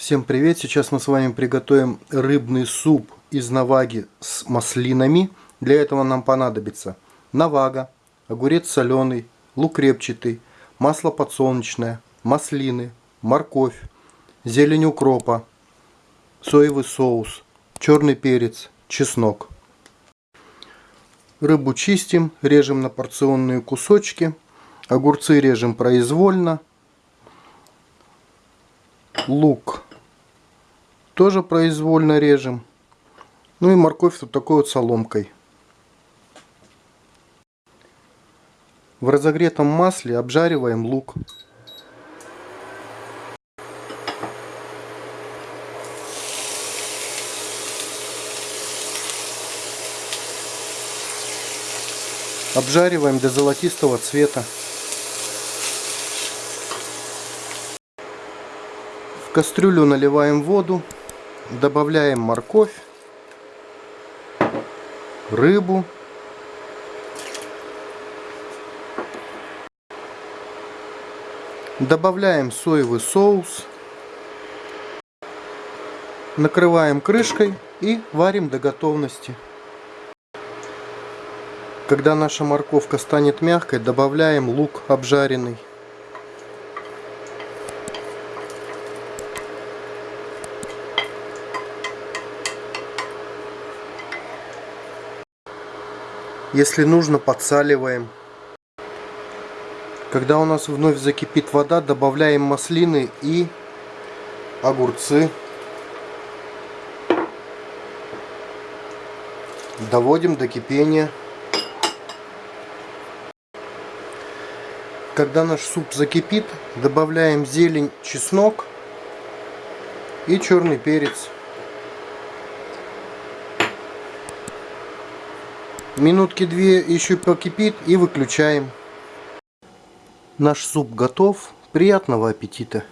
Всем привет! Сейчас мы с вами приготовим рыбный суп из наваги с маслинами. Для этого нам понадобится навага, огурец соленый, лук репчатый, масло подсолнечное, маслины, морковь, зелень укропа, соевый соус, черный перец, чеснок. Рыбу чистим, режем на порционные кусочки, огурцы режем произвольно, лук тоже произвольно режем. Ну и морковь вот такой вот соломкой. В разогретом масле обжариваем лук. Обжариваем до золотистого цвета. В кастрюлю наливаем воду добавляем морковь, рыбу, добавляем соевый соус, накрываем крышкой и варим до готовности. Когда наша морковка станет мягкой, добавляем лук обжаренный. Если нужно, подсаливаем. Когда у нас вновь закипит вода, добавляем маслины и огурцы. Доводим до кипения. Когда наш суп закипит, добавляем зелень, чеснок и черный перец. Минутки две еще покипит и выключаем. Наш суп готов. Приятного аппетита!